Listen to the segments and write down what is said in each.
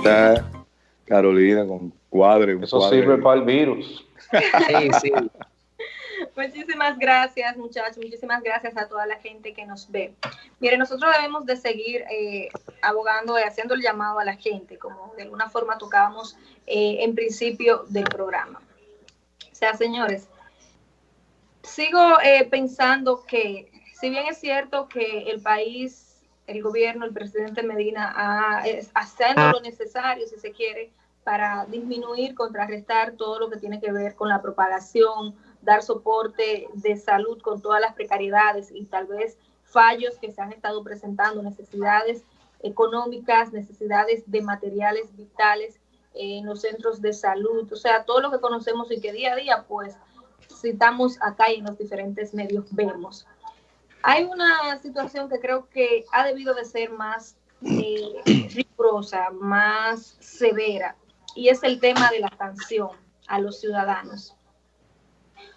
está Carolina con cuadre. Eso sirve para el virus. Sí, sí. Muchísimas gracias, muchachos. Muchísimas gracias a toda la gente que nos ve. Mire, nosotros debemos de seguir eh, abogando y haciendo el llamado a la gente, como de alguna forma tocábamos eh, en principio del programa. O sea, señores, sigo eh, pensando que, si bien es cierto que el país, el gobierno, el presidente Medina, ha, haciendo lo necesario, si se quiere, para disminuir, contrarrestar todo lo que tiene que ver con la propagación, dar soporte de salud con todas las precariedades y tal vez fallos que se han estado presentando, necesidades económicas, necesidades de materiales vitales en los centros de salud, o sea, todo lo que conocemos y que día a día pues citamos acá y en los diferentes medios vemos. Hay una situación que creo que ha debido de ser más eh, rigurosa, más severa, y es el tema de la sanción a los ciudadanos.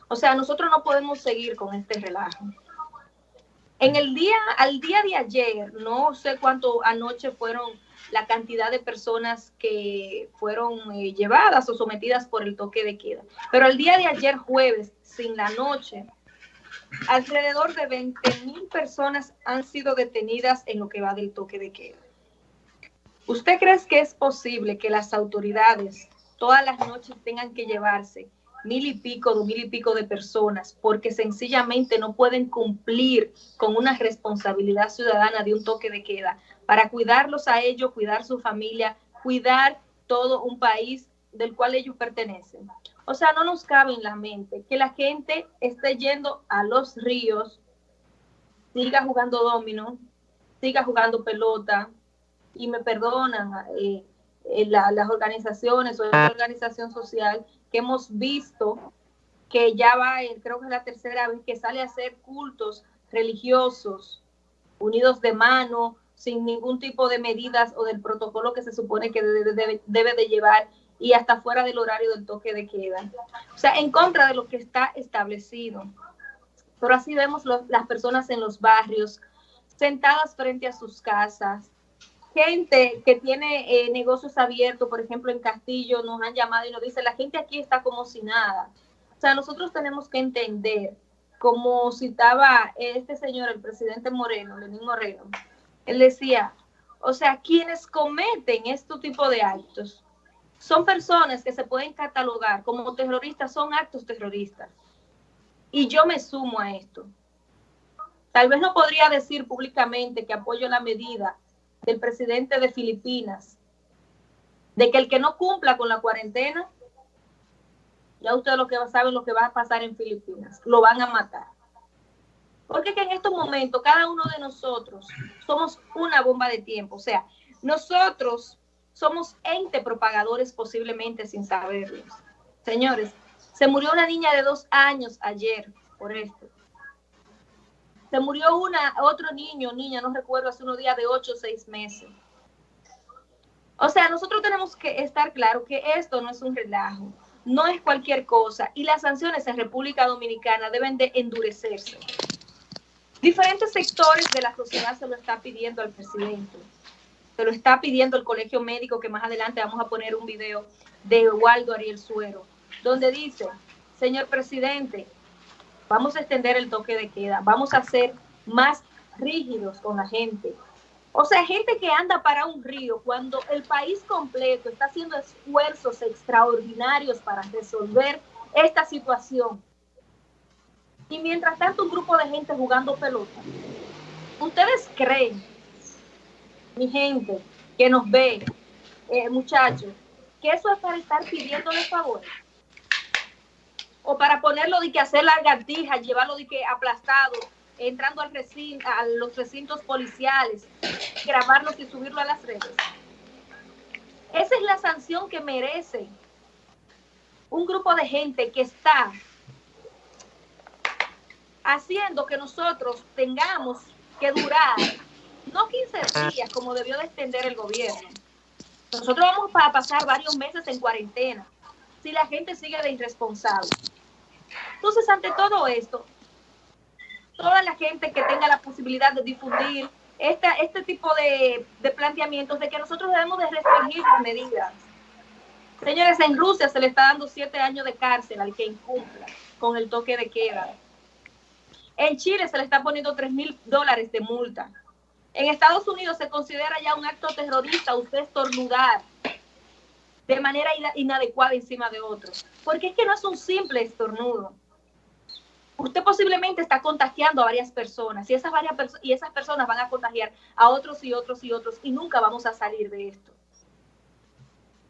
O sea, nosotros no podemos seguir con este relajo. En el día, al día de ayer, no sé cuánto anoche fueron la cantidad de personas que fueron eh, llevadas o sometidas por el toque de queda. Pero el día de ayer, jueves, sin la noche, alrededor de 20 mil personas han sido detenidas en lo que va del toque de queda. ¿Usted cree que es posible que las autoridades todas las noches tengan que llevarse mil y pico, dos mil y pico de personas porque sencillamente no pueden cumplir con una responsabilidad ciudadana de un toque de queda para cuidarlos a ellos, cuidar su familia, cuidar todo un país del cual ellos pertenecen. O sea, no nos cabe en la mente que la gente esté yendo a los ríos, siga jugando domino, siga jugando pelota, y me perdonan eh, eh, las organizaciones o la organización social que hemos visto que ya va, creo que es la tercera vez que sale a hacer cultos religiosos unidos de mano, sin ningún tipo de medidas o del protocolo que se supone que debe, de llevar y hasta fuera del horario del toque de queda. O sea, en contra de lo que está establecido. Pero así vemos las personas en los barrios, sentadas frente a sus casas, gente que tiene eh, negocios abiertos, por ejemplo, en Castillo, nos han llamado y nos dice, la gente aquí está como si nada. O sea, nosotros tenemos que entender, como citaba este señor, el presidente Moreno, Lenín Moreno, él decía, o sea, quienes cometen este tipo de actos son personas que se pueden catalogar como terroristas, son actos terroristas. Y yo me sumo a esto. Tal vez no podría decir públicamente que apoyo la medida del presidente de Filipinas, de que el que no cumpla con la cuarentena, ya ustedes lo que saben lo que va a pasar en Filipinas, lo van a matar. Porque que en estos momentos cada uno de nosotros somos una bomba de tiempo, o sea, nosotros somos ente propagadores posiblemente sin saberlo. Señores, se murió una niña de dos años ayer por esto. Se murió una, otro niño, niña, no recuerdo, hace unos días de ocho o seis meses. O sea, nosotros tenemos que estar claro que esto no es un relajo, no es cualquier cosa y las sanciones en República Dominicana deben de endurecerse. Diferentes sectores de la sociedad se lo está pidiendo al presidente, se lo está pidiendo el colegio médico, que más adelante vamos a poner un video de Waldo Ariel Suero, donde dice, señor presidente, vamos a extender el toque de queda, vamos a ser más rígidos con la gente. O sea, gente que anda para un río cuando el país completo está haciendo esfuerzos extraordinarios para resolver esta situación. Y mientras tanto un grupo de gente jugando pelota. ¿Ustedes creen, mi gente que nos ve, eh, muchachos, que eso es para estar pidiéndole favores? o para ponerlo de que hacer lagartijas, llevarlo de que aplastado, entrando al recinto, a los recintos policiales, grabarlos y subirlo a las redes. Esa es la sanción que merece un grupo de gente que está haciendo que nosotros tengamos que durar, no 15 días como debió de extender el gobierno. Nosotros vamos a pasar varios meses en cuarentena si la gente sigue de irresponsable. Entonces, ante todo esto, toda la gente que tenga la posibilidad de difundir esta, este tipo de, de planteamientos de que nosotros debemos de restringir las medidas. Señores, en Rusia se le está dando siete años de cárcel al que incumpla con el toque de queda. En Chile se le está poniendo tres mil dólares de multa. En Estados Unidos se considera ya un acto terrorista usted estornudar de manera inadecuada encima de otro. Porque es que no es un simple estornudo. Usted posiblemente está contagiando a varias personas y esas, varias y esas personas van a contagiar a otros y otros y otros y nunca vamos a salir de esto.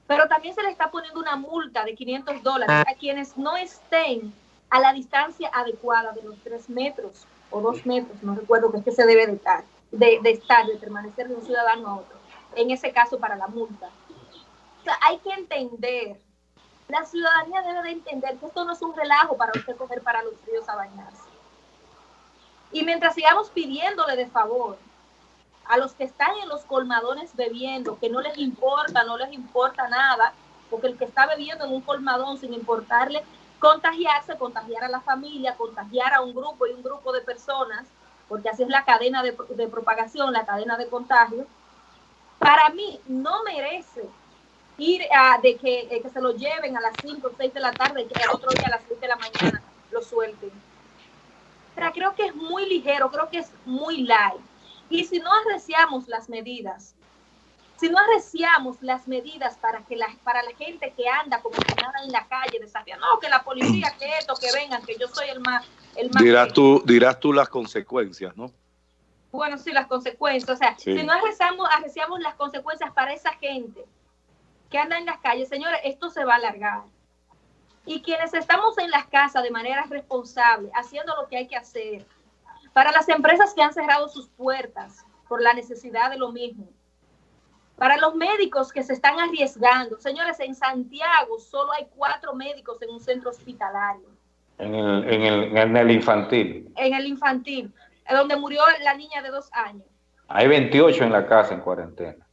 Pero también se le está poniendo una multa de 500 dólares a quienes no estén a la distancia adecuada de los tres metros o dos metros, no recuerdo que es que se debe de estar, de, estar, de permanecer de un ciudadano a otro. En ese caso, para la multa hay que entender, la ciudadanía debe de entender que esto no es un relajo para usted coger para los ríos a bañarse. Y mientras sigamos pidiéndole de favor a los que están en los colmadones bebiendo, que no les importa, no les importa nada, porque el que está bebiendo en un colmadón sin importarle contagiarse, contagiar a la familia, contagiar a un grupo y un grupo de personas, porque así es la cadena de, de propagación, la cadena de contagio, para mí no merece ir a, de que, que, se lo lleven a las 5 o 6 de la tarde y que el otro día a las 6 de la mañana lo suelten. Pero creo que es muy ligero, creo que es muy light. Y si no arreciamos las medidas, si no arreciamos las medidas para que la, para la gente que anda como que nada en la calle desafiando, no, que la policía, que esto, que vengan, que yo soy el más... El más dirás, tú, dirás tú las consecuencias, ¿no? Bueno, sí, las consecuencias. O sea, sí. si no arreciamos, arreciamos las consecuencias para esa gente, que anda en las calles, señores, esto se va a alargar. Y quienes estamos en las casas de manera responsable, haciendo lo que hay que hacer, para las empresas que han cerrado sus puertas por la necesidad de lo mismo, para los médicos que se están arriesgando, señores, en Santiago solo hay cuatro médicos en un centro hospitalario. En el, en el, en el infantil. En el infantil, donde murió la niña de dos años. Hay 28 en la casa en cuarentena.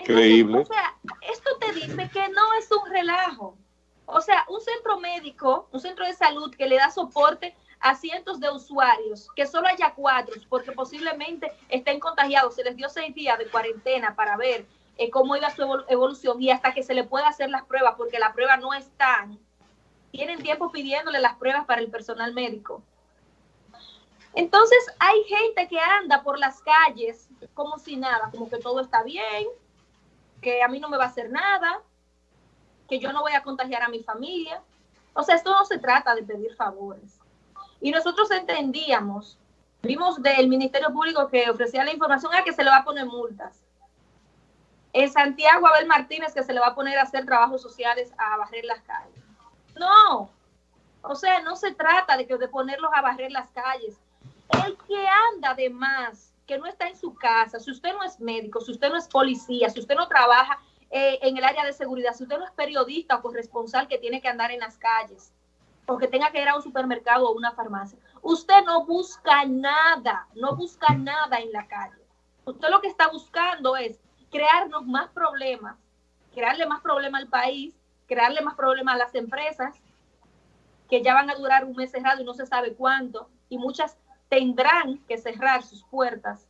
Increíble. o sea, esto te dice que no es un relajo. O sea, un centro médico, un centro de salud que le da soporte a cientos de usuarios, que solo haya cuatro, porque posiblemente estén contagiados, se les dio seis días de cuarentena para ver eh, cómo iba su evolución y hasta que se le pueda hacer las pruebas, porque las pruebas no están. Tienen tiempo pidiéndole las pruebas para el personal médico. Entonces hay gente que anda por las calles como si nada, como que todo está bien, que a mí no me va a hacer nada, que yo no voy a contagiar a mi familia. O sea, esto no se trata de pedir favores. Y nosotros entendíamos, vimos del Ministerio Público que ofrecía la información a que se le va a poner multas. En Santiago, Abel Martínez, que se le va a poner a hacer trabajos sociales a barrer las calles. No, o sea, no se trata de, que, de ponerlos a barrer las calles. El que anda de más que no está en su casa, si usted no es médico, si usted no es policía, si usted no trabaja eh, en el área de seguridad, si usted no es periodista o corresponsal que tiene que andar en las calles, o que tenga que ir a un supermercado o una farmacia, usted no busca nada, no busca nada en la calle. Usted lo que está buscando es crearnos más problemas, crearle más problemas al país, crearle más problemas a las empresas, que ya van a durar un mes cerrado y no se sabe cuánto, y muchas tendrán que cerrar sus puertas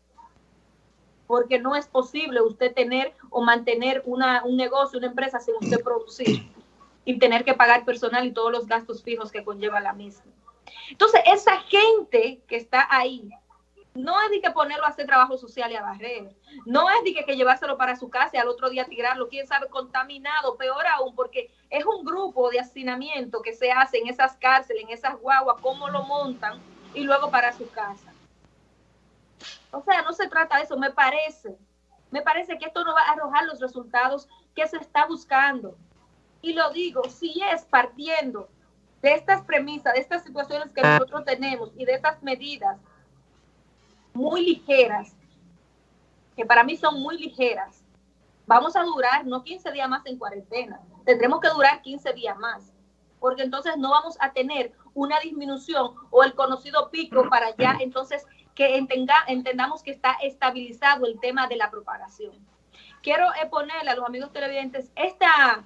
porque no es posible usted tener o mantener una, un negocio, una empresa sin usted producir y tener que pagar personal y todos los gastos fijos que conlleva la misma. Entonces, esa gente que está ahí, no es de que ponerlo a hacer trabajo social y a barrer, no es de que, que llevárselo para su casa y al otro día tirarlo, quién sabe, contaminado, peor aún, porque es un grupo de hacinamiento que se hace en esas cárceles, en esas guaguas, cómo lo montan, y luego para su casa. O sea, no se trata de eso, me parece. Me parece que esto no va a arrojar los resultados que se está buscando. Y lo digo, si es partiendo de estas premisas, de estas situaciones que nosotros tenemos y de estas medidas muy ligeras, que para mí son muy ligeras, vamos a durar no 15 días más en cuarentena, tendremos que durar 15 días más, porque entonces no vamos a tener una disminución o el conocido pico para ya entonces que entendamos que está estabilizado el tema de la propagación. Quiero eh, ponerle a los amigos televidentes esta,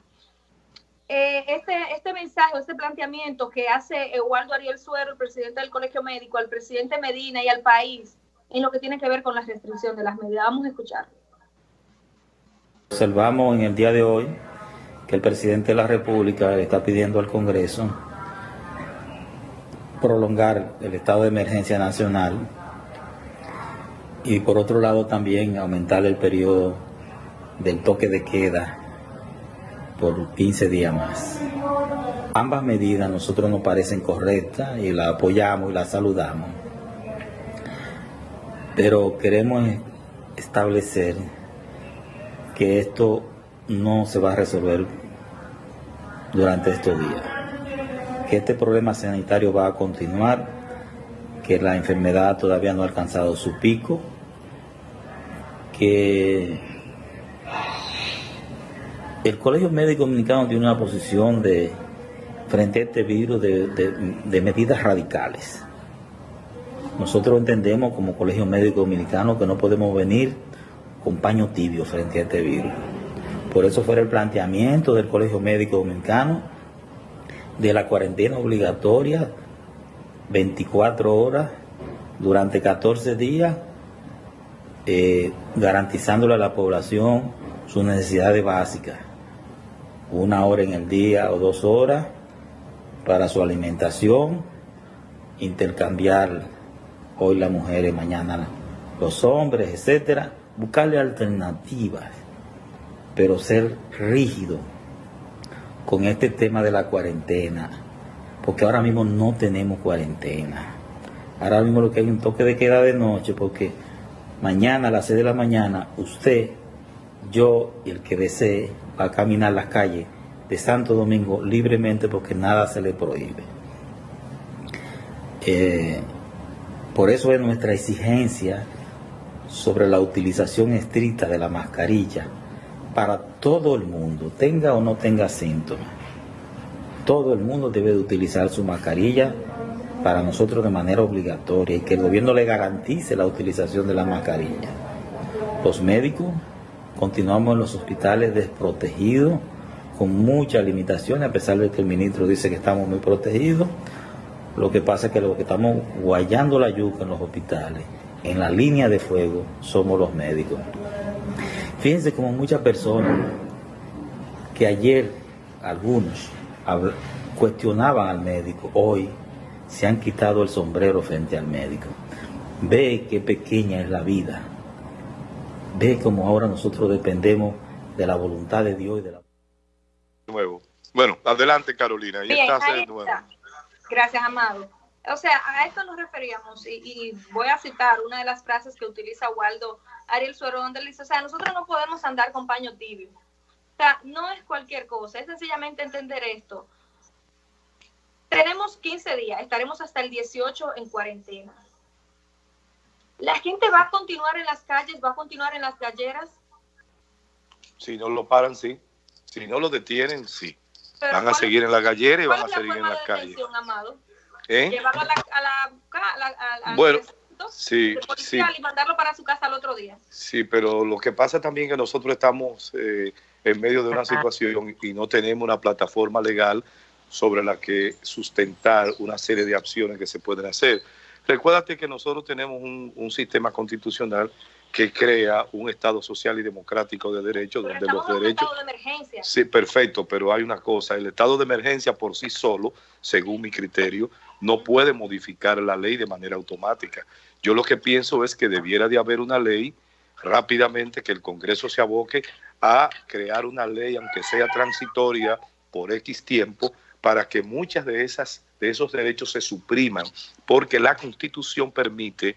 eh, este, este mensaje, este planteamiento que hace Eduardo Ariel Suero, el presidente del Colegio Médico, al presidente Medina y al país, en lo que tiene que ver con la restricción de las medidas. Vamos a escuchar. Observamos en el día de hoy que el presidente de la República le está pidiendo al Congreso prolongar el estado de emergencia nacional y por otro lado también aumentar el periodo del toque de queda por 15 días más. Ambas medidas nosotros nos parecen correctas y las apoyamos y las saludamos. Pero queremos establecer que esto no se va a resolver durante estos días. Que este problema sanitario va a continuar, que la enfermedad todavía no ha alcanzado su pico, que el Colegio Médico Dominicano tiene una posición de frente a este virus de, medidas radicales. Nosotros entendemos como Colegio Médico Dominicano que no podemos venir con paño tibio frente a este virus. Por eso fue el planteamiento del Colegio Médico Dominicano de la cuarentena obligatoria 24 horas durante 14 días, eh, garantizándole a la población sus necesidades básicas. Una hora en el día o dos horas para su alimentación, intercambiar hoy las mujeres, mañana los hombres, etcétera, buscarle alternativas, pero ser rígido con este tema de la cuarentena, porque ahora mismo no tenemos cuarentena. Ahora mismo lo que hay un toque de queda de noche, porque mañana a las 6 de la mañana usted, yo y el que desee va a caminar las calles de Santo Domingo libremente porque nada se le prohíbe. Eh, por eso es nuestra exigencia sobre la utilización estricta de la mascarilla para todo el mundo, tenga o no tenga síntomas. Todo el mundo debe de utilizar su mascarilla para nosotros de manera obligatoria y que el gobierno le garantice la utilización de la mascarilla. Los médicos continuamos en los hospitales desprotegidos con muchas limitaciones, a pesar de que el ministro dice que estamos muy protegidos. Lo que pasa es que lo que estamos guayando la yuca en los hospitales, en la línea de fuego, somos los médicos. Fíjense como muchas personas que ayer algunos cuestionaban al médico, hoy se han quitado el sombrero frente al médico. Ve qué pequeña es la vida. Ve como ahora nosotros dependemos de la voluntad de Dios y de la nuevo. Bueno, adelante Carolina. Bien, ahí está. Gracias, Amado. O sea, a esto nos referíamos y, voy a citar una de las frases que utiliza Waldo Ariel Suero, donde dice, o sea, nosotros no podemos andar con paño tibio. O sea, no es cualquier cosa, es sencillamente entender esto. Tenemos 15 días, estaremos hasta el 18 en cuarentena. La gente va a continuar en las calles, va a continuar en las galleras. Si no lo paran, sí. Si no lo detienen, sí. Van a seguir en la gallera y van a seguir en la calle. ¿Eh? Llevarlo a la, a la, bueno, sí, sí. y mandarlo para su casa al otro día. Sí, pero lo que pasa también es que nosotros estamos eh, en medio de una situación y no tenemos una plataforma legal sobre la que sustentar una serie de acciones que se pueden hacer. Recuérdate que nosotros tenemos un, un sistema constitucional que crea un Estado social y democrático de derecho, donde los derechos... Estado de emergencia. Sí, perfecto, pero hay una cosa, el estado de emergencia por sí solo, según mi criterio, no puede modificar la ley de manera automática. Yo lo que pienso es que debiera de haber una ley rápidamente que el Congreso se aboque a crear una ley, aunque sea transitoria, por X tiempo, para que muchas de esas de esos derechos se supriman, porque la Constitución permite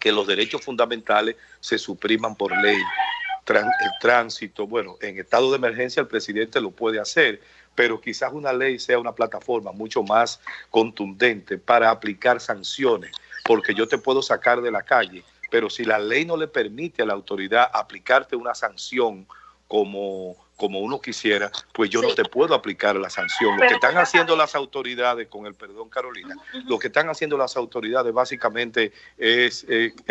que los derechos fundamentales se supriman por ley. el tránsito, bueno, en estado de emergencia el presidente lo puede hacer, pero quizás una ley sea una plataforma mucho más contundente para aplicar sanciones, porque yo te puedo sacar de la calle, pero si la ley no le permite a la autoridad aplicarte una sanción como, como uno quisiera, pues yo no te puedo aplicar la sanción. Lo que están haciendo las autoridades, con el perdón Carolina, lo que están haciendo las autoridades básicamente es,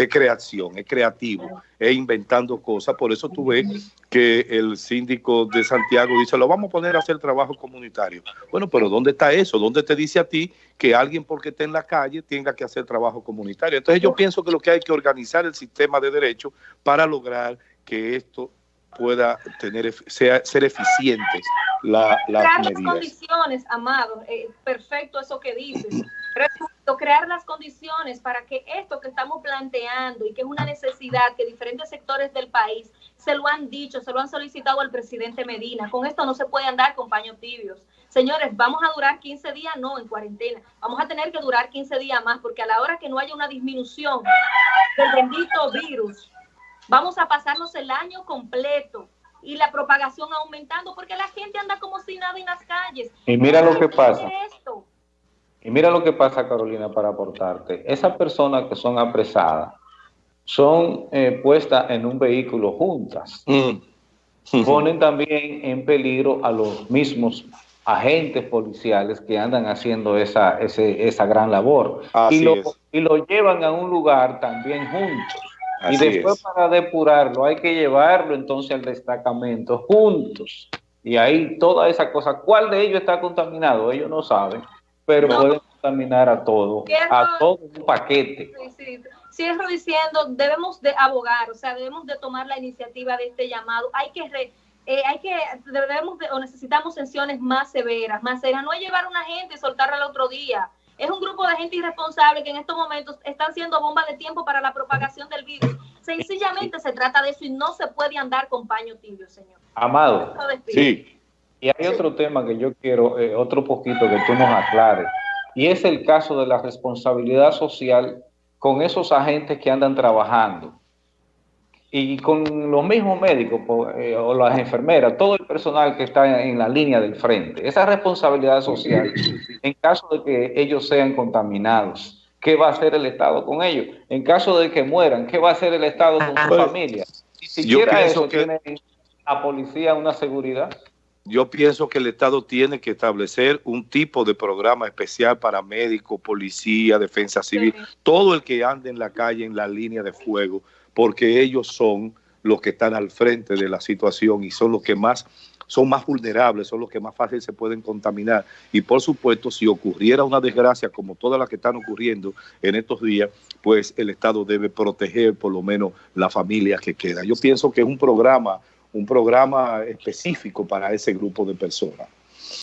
creación, es creativo, es inventando cosas. Por eso tú ves que el síndico de Santiago dice, lo vamos a poner a hacer trabajo comunitario. Bueno, pero ¿dónde está eso? ¿Dónde te dice a ti que alguien porque esté en la calle tenga que hacer trabajo comunitario? Entonces yo pienso que lo que hay que organizar el sistema de derecho para lograr que esto pueda tener sea, ser eficiente la, las crear las condiciones, Amado, eh, perfecto eso que dices, crear las condiciones para que esto que estamos planteando y que es una necesidad que diferentes sectores del país se lo han dicho, se lo han solicitado al presidente Medina, con esto no se puede andar con paños tibios. Señores, vamos a durar 15 días, no, en cuarentena. Vamos a tener que durar 15 días más, porque a la hora que no haya una disminución del bendito virus, Vamos a pasarnos el año completo y la propagación aumentando porque la gente anda como si nada en las calles. Y mira lo que pasa. Y mira lo que pasa, Carolina, para aportarte. Esas personas que son apresadas son eh, puestas en un vehículo juntas. Mm. Ponen también en peligro a los mismos agentes policiales que andan haciendo esa, esa gran labor. y lo, y lo llevan a un lugar también juntos y después para depurarlo hay que llevarlo entonces al destacamento juntos. Y ahí toda esa cosa, ¿cuál de ellos está contaminado? Ellos no saben, pero pueden contaminar a todo, a todo un paquete. Sí, Cierro diciendo, debemos de abogar, o sea, debemos de tomar la iniciativa de este llamado. Hay que, eh, hay que, debemos de, o necesitamos sanciones más severas, más serias. No es llevar a una gente y soltarla al otro día es un grupo de gente irresponsable que en estos momentos están siendo bomba de tiempo para la propagación del virus. Sencillamente se trata de eso y no se puede andar con paño tibio, señor. Amado, sí. Y hay otro tema que yo quiero, eh, otro poquito que tú nos aclares, y es el caso de la responsabilidad social con esos agentes que andan trabajando y con los mismos médicos eh, o las enfermeras, todo el personal que está en la línea del frente, esa responsabilidad social, en caso de que ellos sean contaminados, ¿qué va a hacer el Estado con ellos? En caso de que mueran, ¿qué va a hacer el Estado con su familia? Si siquiera eso que... tiene la policía una seguridad. Yo pienso que el Estado tiene que establecer un tipo de programa especial para médicos, policía, defensa civil, todo el que ande en la calle en la línea de fuego, porque ellos son los que están al frente de la situación y son los que más son más vulnerables, son los que más fácil se pueden contaminar. Y por supuesto, si ocurriera una desgracia como todas las que están ocurriendo en estos días, pues el Estado debe proteger por lo menos la familia que queda. Yo pienso que es un programa, un programa específico para ese grupo de personas.